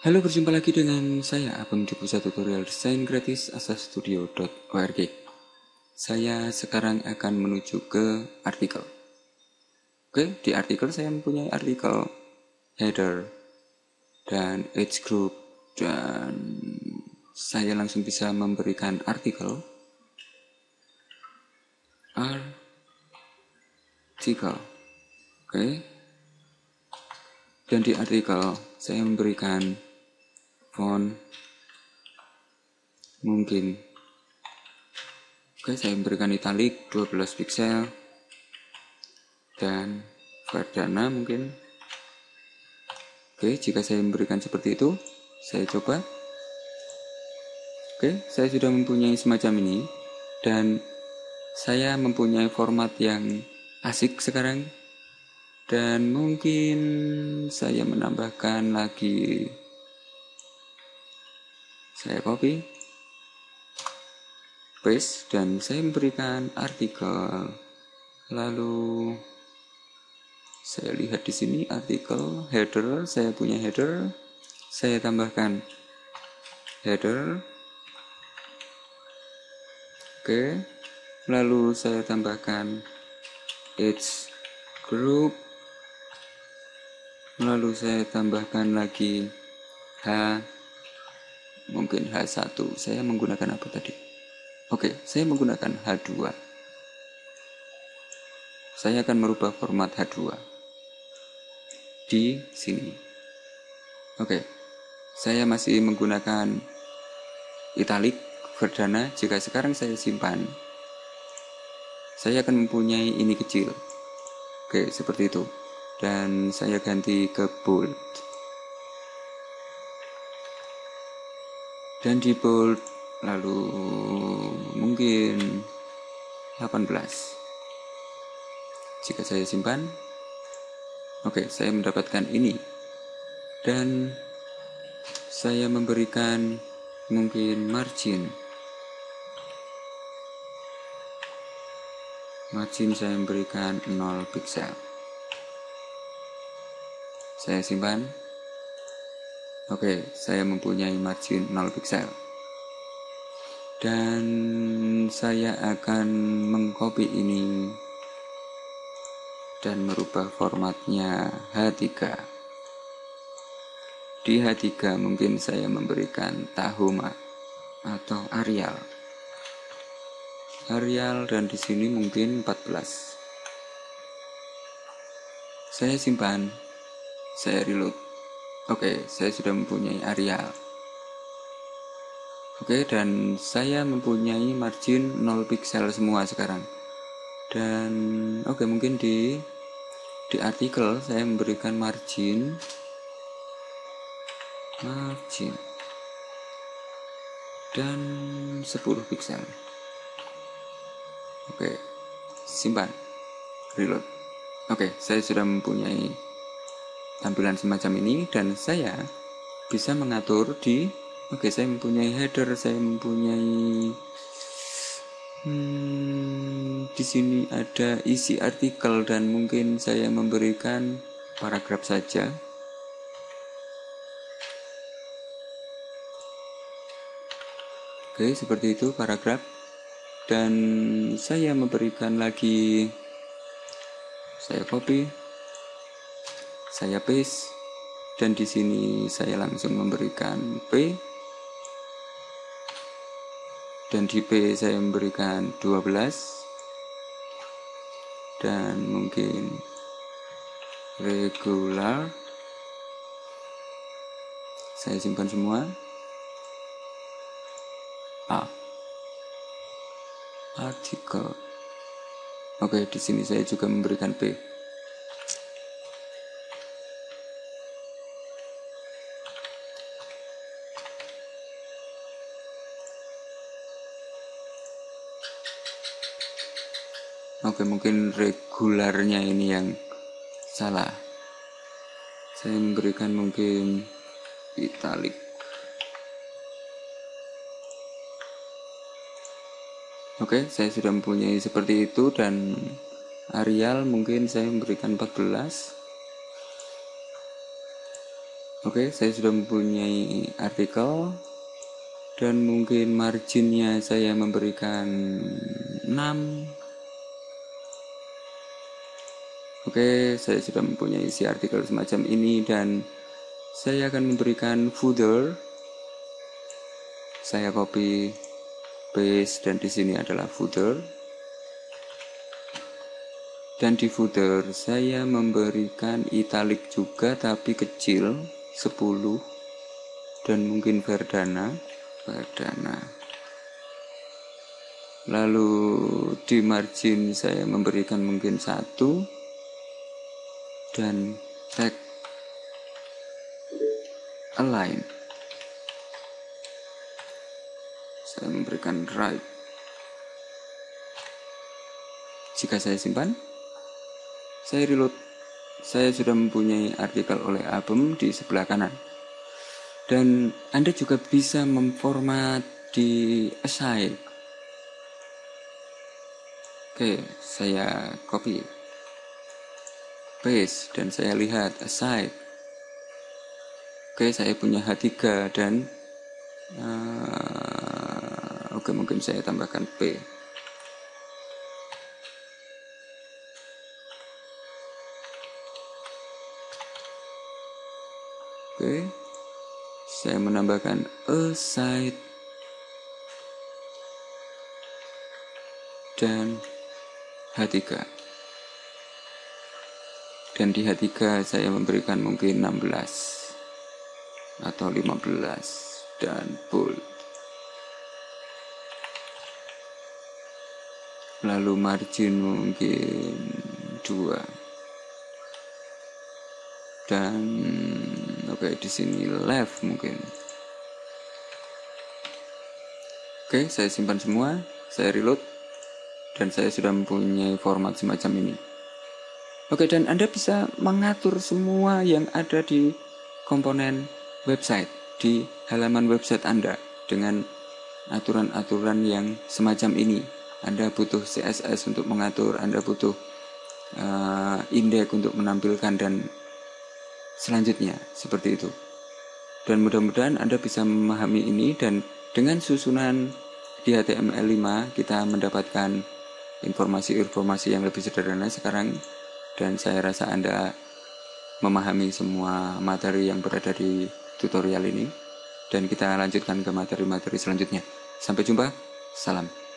Halo, berjumpa lagi dengan saya, Abang di Pusat Tutorial Desain Gratis asastudio.org. Saya sekarang akan menuju ke artikel. Oke, di artikel saya mempunyai artikel header dan age group dan saya langsung bisa memberikan artikel artikel. Oke. Dan di artikel saya memberikan font mungkin. Oke saya memberikan italic 12 pixel dan Verdana mungkin. Oke jika saya memberikan seperti itu saya coba. Oke saya sudah mempunyai semacam ini. Dan saya mempunyai format yang asik sekarang. Dan mungkin saya menambahkan lagi saya copy paste dan saya memberikan artikel. Lalu saya lihat di sini artikel header. Saya punya header. Saya tambahkan header. Oke. Lalu saya tambahkan age group. Lalu saya tambahkan lagi h mungkin H1 saya menggunakan apa tadi? Oke saya menggunakan H2 saya akan merubah format H2 di sini. Oke saya masih menggunakan italic Verdana. Jika sekarang saya simpan saya akan mempunyai ini kecil. Oke seperti itu. Dan saya ganti ke bold dan di bold lalu mungkin 18 jika saya simpan oke saya mendapatkan ini. Dan saya memberikan mungkin margin. Margin saya memberikan 0 pixel saya simpan Oke, saya mempunyai margin 0 pixel. Dan saya akan mengcopy ini dan merubah formatnya H3. Di H3 mungkin saya memberikan Tahoma atau Arial. Arial dan di sini mungkin 14. Saya simpan, saya reload. Oke, saya sudah mempunyai area. Oke, dan saya mempunyai margin 0 pixel semua sekarang. Dan oke, mungkin di di artikel saya memberikan margin margin dan 10 pixel. Oke, simpan. Reload. Oke, saya sudah mempunyai tampilan semacam ini dan saya bisa mengatur di oke okay, saya mempunyai header saya mempunyai hmm, di sini ada isi artikel dan mungkin saya memberikan paragraf saja. Oke okay, seperti itu paragraf. Dan saya memberikan lagi saya copy saya paste dan di sini saya langsung memberikan P. Dan di P saya memberikan 12 dan mungkin regular. Saya simpan semua. A. Artikel. Oke di sini saya juga memberikan P Oke mungkin regularnya ini yang salah. Saya memberikan mungkin italic Oke saya sudah mempunyai seperti itu dan Arial mungkin saya memberikan 14 Oke, saya sudah mempunyai artikel dan mungkin marginnya saya memberikan 6 Oke, saya sudah mempunyai isi artikel semacam ini dan saya akan memberikan footer. Saya copy paste dan di sini adalah footer. Dan di footer saya memberikan italic juga tapi kecil 10 dan mungkin Verdana, Verdana. Lalu di margin saya memberikan mungkin satu dan tag align. Saya memberikan right. Jika saya simpan saya reload. Saya sudah mempunyai artikel oleh album di sebelah kanan. Dan Anda juga bisa memformat di aside. Oke saya copy paste dan saya lihat aside. Oke saya punya H3 dan uh, oke mungkin saya tambahkan P. Oke saya menambahkan aside. Dan H3 dan di H3 saya memberikan mungkin 16 atau 15 dan bold lalu margin mungkin 2 dan oke okay, di sini left mungkin. Oke okay, saya simpan semua saya reload dan saya sudah mempunyai format semacam ini Oke, dan Anda bisa mengatur semua yang ada di komponen website, di halaman website Anda dengan aturan-aturan yang semacam ini. Anda butuh CSS untuk mengatur, Anda butuh uh, indeks untuk menampilkan dan selanjutnya seperti itu. Dan mudah-mudahan Anda bisa memahami ini dan dengan susunan di HTML5 kita mendapatkan informasi-informasi yang lebih sederhana sekarang dan saya rasa Anda memahami semua materi yang berada di tutorial ini dan kita lanjutkan ke materi-materi selanjutnya. Sampai jumpa, salam.